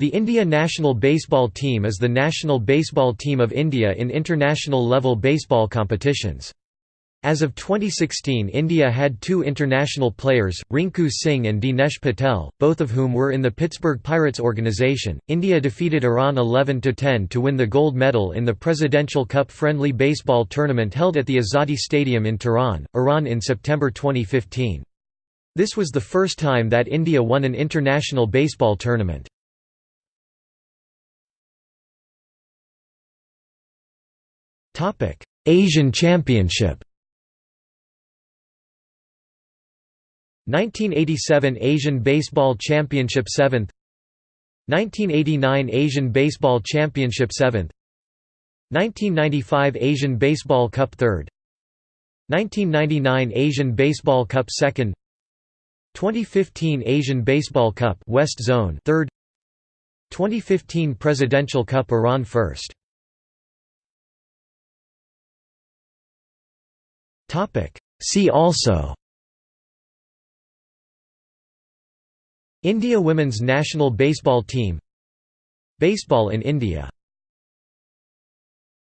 The India national baseball team is the national baseball team of India in international level baseball competitions. As of 2016 India had two international players, Rinku Singh and Dinesh Patel, both of whom were in the Pittsburgh Pirates organization. India defeated Iran 11–10 to win the gold medal in the Presidential Cup friendly baseball tournament held at the Azadi Stadium in Tehran, Iran in September 2015. This was the first time that India won an international baseball tournament. Asian Championship. 1987 Asian Baseball Championship 7th 1989 Asian Baseball Championship 7th 1995 Asian Baseball Cup 3rd 1999 Asian Baseball Cup 2nd 2015 Asian Baseball Cup West Zone 3rd 2015 Presidential Cup Iran 1st Topic. See also India women's national baseball team Baseball in India